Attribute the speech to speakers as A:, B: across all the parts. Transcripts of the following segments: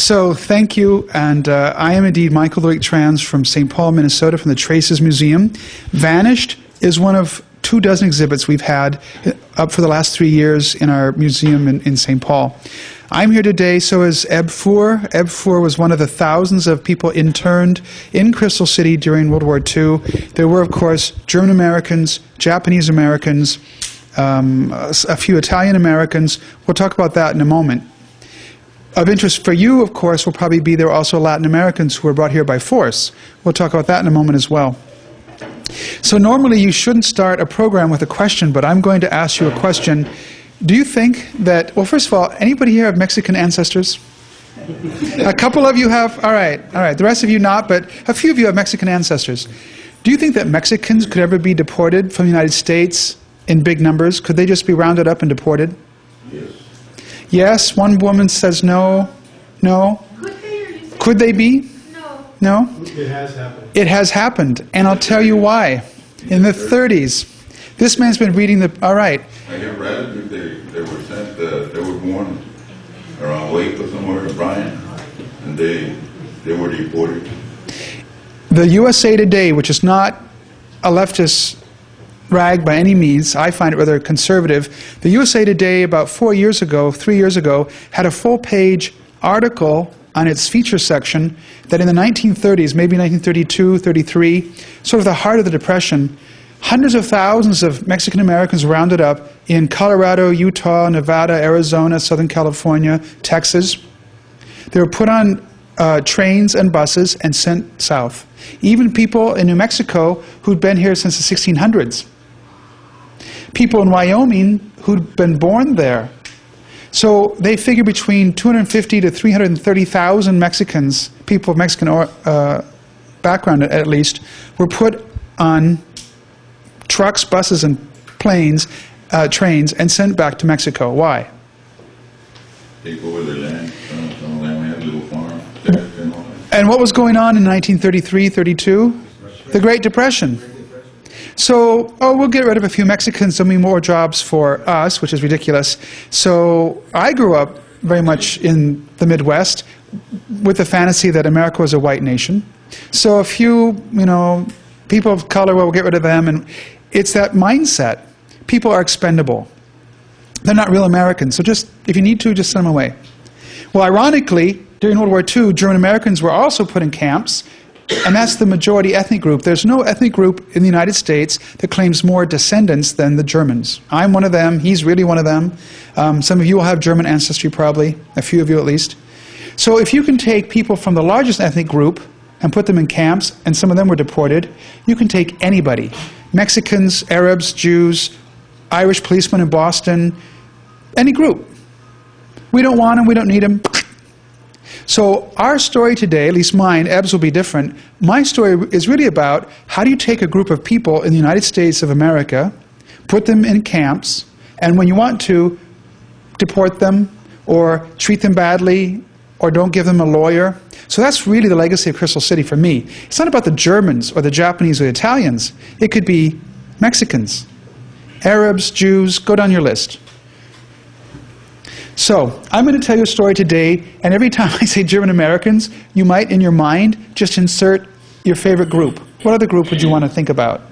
A: So thank you, and uh, I am indeed Michael Luick-Thrams from St. Paul, Minnesota, from the Traces Museum. Vanished is one of two dozen exhibits we've had up for the last three years in our museum in, in St. Paul. I'm here today, so is Eb Fuhr. Eb Fuhr was one of the thousands of people interned in Crystal City during World War II. There were, of course, German Americans, Japanese Americans, um, a few Italian Americans. We'll talk about that in a moment. Of interest for you, of course, will probably be there are also Latin Americans who were brought here by force. We'll talk about that in a moment as well. So normally you shouldn't start a program with a question, but I'm going to ask you a question. Do you think that, well, first of all, anybody here have Mexican ancestors? a couple of you have, all right, all right. The rest of you not, but a few of you have Mexican ancestors. Do you think that Mexicans could ever be deported from the United States in big numbers? Could they just be rounded up and deported?
B: Yes.
A: Yes, one woman says no, no.
C: Could they or you say
A: Could they be?
C: no?
A: No?
D: It has happened.
A: It has happened, and I'll tell you why. In the 30s, this man's been reading the, all right,
B: I have relatives, they, they were sent, uh, they were born around Waco somewhere, in Bryan, and they, they were deported.
A: the USA Today, which is not a leftist rag by any means, I find it rather conservative. The USA Today, about four years ago, three years ago, had a full page article on its feature section that in the 1930s, maybe 1932, 33, sort of the heart of the Depression, hundreds of thousands of Mexican Americans rounded up in Colorado, Utah, Nevada, Arizona, Southern California, Texas. They were put on uh, trains and buses and sent south. Even people in New Mexico who'd been here since the 1600s. People in Wyoming who'd been born there. So they figure between 250 to 330,000 Mexicans, people of Mexican or, uh, background at least, were put on trucks, buses, and planes, uh, trains, and sent back to Mexico. Why?
B: Take over their land, some, of them had little farms, shacks and all.
A: And what was going on in 1933, 32? The Great Depression. So, oh, we'll get rid of a few Mexicans, there'll be more jobs for us, which is ridiculous. So, I grew up very much in the Midwest with the fantasy that America was a white nation. So, a few, you know, people of color, well, we'll get rid of them. And it's that mindset. People are expendable. They're not real Americans. So, just, if you need to, just send them away. Well, ironically, during World War II, German Americans were also put in camps, and that's the majority ethnic group. There's no ethnic group in the United States that claims more descendants than the Germans. I'm one of them. He's really one of them. Um, some of you will have German ancestry, probably, a few of you at least. So if you can take people from the largest ethnic group and put them in camps, and some of them were deported, you can take anybody Mexicans, Arabs, Jews, Irish policemen in Boston, any group. We don't want them, we don't need them. So our story today, at least mine, Eb's will be different. My story is really about how do you take a group of people in the United States of America, put them in camps, and when you want to, deport them or treat them badly or don't give them a lawyer. So that's really the legacy of Crystal City for me. It's not about the Germans or the Japanese or the Italians. It could be Mexicans, Arabs, Jews, go down your list. So, I'm going to tell you a story today, and every time I say German Americans, you might, in your mind, just insert your favorite group. What other group would you want to think about?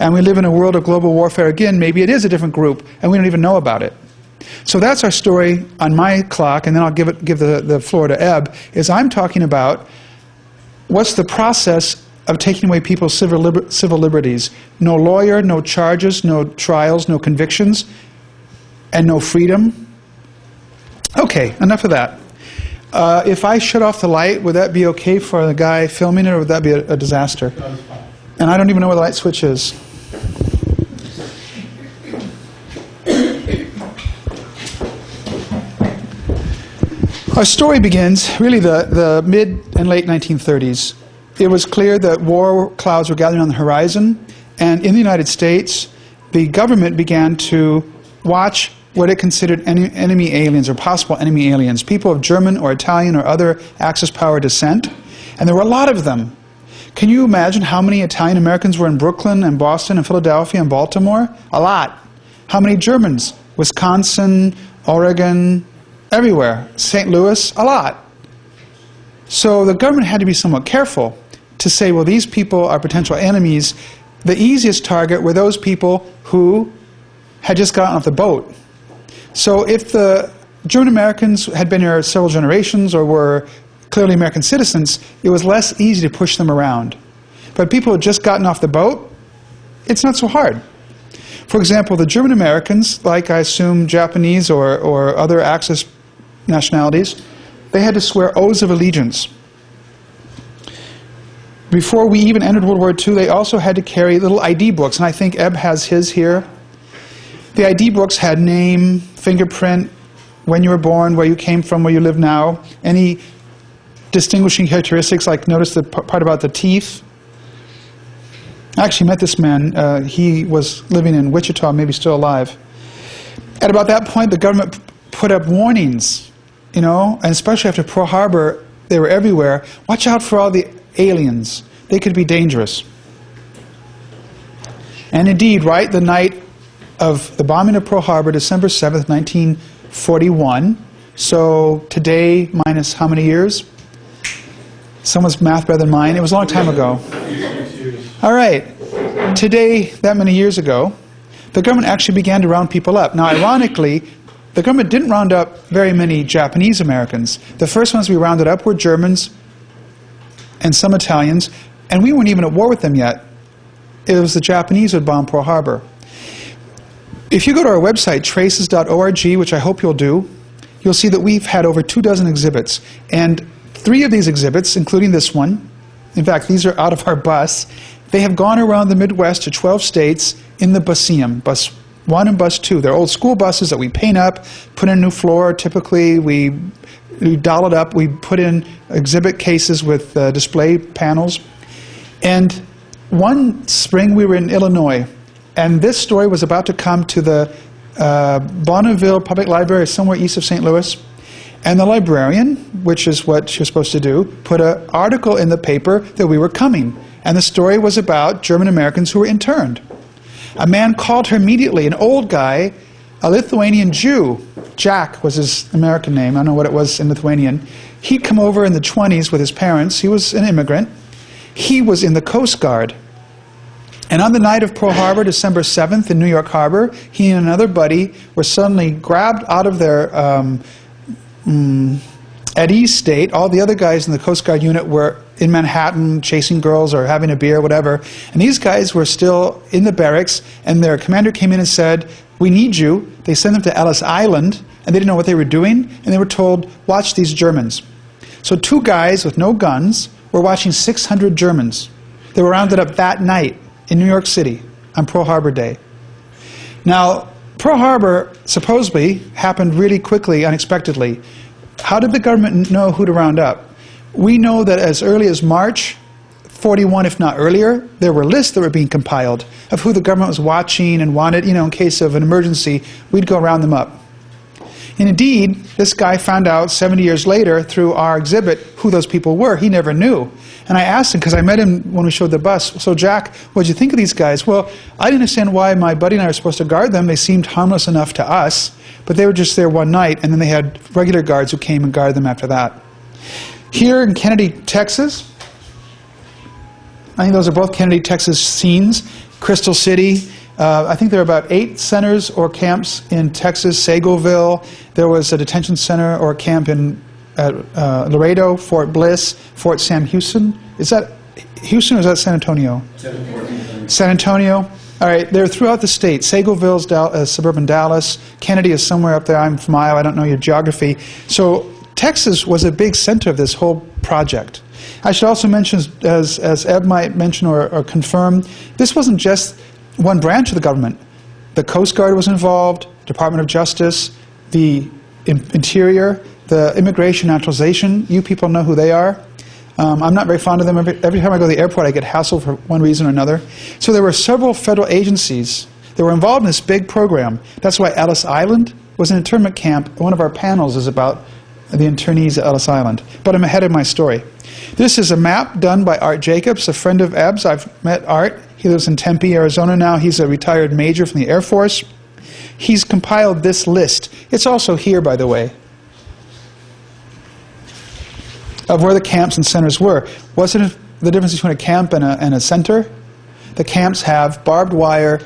A: And we live in a world of global warfare again. Maybe it is a different group, and we don't even know about it. So that's our story on my clock, and then I'll give, it, give the, the floor to Eb, is I'm talking about what's the process of taking away people's civil, liber civil liberties. No lawyer, no charges, no trials, no convictions, and no freedom. Okay, enough of that. Uh, if I shut off the light, would that be okay for the guy filming it, or would that be a, a disaster? And I don't even know where the light switch is. Our story begins really the, the mid and late 1930s. It was clear that war clouds were gathering on the horizon, and in the United States, the government began to watch what it considered en enemy aliens or possible enemy aliens, people of German or Italian or other Axis power descent, and there were a lot of them. Can you imagine how many Italian Americans were in Brooklyn and Boston and Philadelphia and Baltimore? A lot. How many Germans? Wisconsin, Oregon, everywhere. St. Louis? A lot. So the government had to be somewhat careful to say, well, these people are potential enemies. The easiest target were those people who had just gotten off the boat. So if the German Americans had been here several generations or were clearly American citizens, it was less easy to push them around. But people who had just gotten off the boat, it's not so hard. For example, the German Americans, like I assume Japanese or, or other Axis nationalities, they had to swear oaths of allegiance. Before we even entered World War II, they also had to carry little ID books, and I think Eb has his here. The ID books had name, fingerprint, when you were born, where you came from, where you live now, any distinguishing characteristics, like notice the part about the teeth. I actually met this man. Uh, he was living in Wichita, maybe still alive. At about that point, the government put up warnings, you know, and especially after Pearl Harbor, they were everywhere. Watch out for all the aliens. They could be dangerous. And indeed, right the night of the bombing of Pearl Harbor, December 7th, 1941, so today minus how many years? Someone's math better than mine. It was a long time ago. All right. Today, that many years ago, the government actually began to round people up. Now, ironically, the government didn't round up very many Japanese Americans. The first ones we rounded up were Germans and some Italians, and we weren't even at war with them yet. It was the Japanese who had bombed Pearl Harbor. If you go to our website, traces.org, which I hope you'll do, you'll see that we've had over two dozen exhibits. And three of these exhibits, including this one, in fact, these are out of our bus, they have gone around the Midwest to 12 states in the Buseum, bus one and bus two. They're old school buses that we paint up, put in a new floor. Typically, we, we doll it up. We put in exhibit cases with uh, display panels. And one spring, we were in Illinois, and this story was about to come to the uh, Bonneville Public Library, somewhere east of St. Louis. And the librarian, which is what she was supposed to do, put an article in the paper that we were coming. And the story was about German Americans who were interned. A man called her immediately, an old guy, a Lithuanian Jew. Jack was his American name. I don't know what it was in Lithuanian. He'd come over in the 20s with his parents. He was an immigrant. He was in the Coast Guard. And on the night of Pearl Harbor, December 7th in New York Harbor, he and another buddy were suddenly grabbed out of their um, mm, at East State. All the other guys in the Coast Guard unit were in Manhattan chasing girls or having a beer, or whatever. And these guys were still in the barracks, and their commander came in and said, We need you. They sent them to Ellis Island, and they didn't know what they were doing, and they were told, Watch these Germans. So two guys with no guns were watching 600 Germans. They were rounded up that night in New York City on Pearl Harbor Day. Now, Pearl Harbor supposedly happened really quickly, unexpectedly. How did the government know who to round up? We know that as early as March 41, if not earlier, there were lists that were being compiled of who the government was watching and wanted, you know, in case of an emergency, we'd go round them up. And indeed, this guy found out 70 years later through our exhibit who those people were. He never knew. And I asked him, because I met him when we showed the bus, so Jack, what did you think of these guys? Well, I didn't understand why my buddy and I were supposed to guard them. They seemed harmless enough to us, but they were just there one night, and then they had regular guards who came and guarded them after that. Here in Kenedy, Texas, I think those are both Kenedy, Texas scenes. Crystal City, uh, I think there are about eight centers or camps in Texas. Seagoville, there was a detention center or camp in uh, Laredo, Fort Bliss, Fort Sam Houston. Is that Houston or is that San Antonio? San Antonio. All right, they're throughout the state. Seagoville's uh, suburban Dallas. Kenedy is somewhere up there. I'm from Iowa. I don't know your geography. So Texas was a big center of this whole project. I should also mention, as, as Eb might mention or, or confirm, this wasn't just one branch of the government. The Coast Guard was involved, Department of Justice, the Interior, the Immigration Naturalization. You people know who they are. Um, I'm not very fond of them. Every, every, time I go to the airport, I get hassled for one reason or another. So there were several federal agencies that were involved in this big program. That's why Ellis Island was an internment camp. One of our panels is about the internees at Ellis Island. But I'm ahead of my story. This is a map done by Art Jacobs, a friend of Eb's. I've met Art. He lives in Tempe, Arizona now. He's a retired major from the Air Force. He's compiled this list. It's also here, by the way. of where the camps and centers were. Wasn't the difference between a camp and a, and a center? The camps have barbed wire,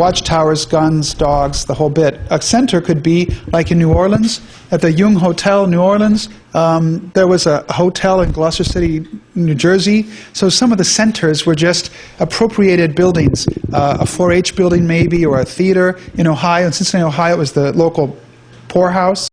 A: watchtowers, guns, dogs, the whole bit. A center could be like in New Orleans, at the Jung Hotel, New Orleans. Um, there was a hotel in Gloucester City, New Jersey. So some of the centers were just appropriated buildings, uh, a 4-H building maybe, or a theater in Ohio. In Cincinnati, Ohio, it was the local poorhouse.